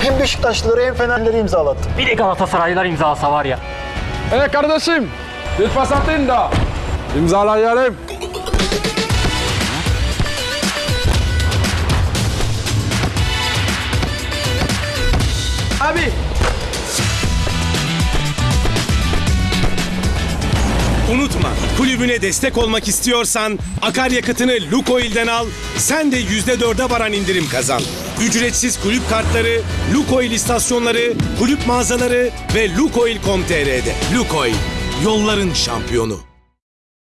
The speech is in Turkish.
Hem Beşiktaşlıları hem Fenerleri imzalattım. Bir de Galatasaraylılar imzalasa var ya. Hey kardeşim, bir pas atın da imzalayalım. Abi, Unutma, kulübüne destek olmak istiyorsan akaryakıtını Lukoil'den al, sen de %4'e varan indirim kazan. Ücretsiz kulüp kartları, Lukoil istasyonları, kulüp mağazaları ve Lukoil.com.tr'de. Lukoil, yolların şampiyonu.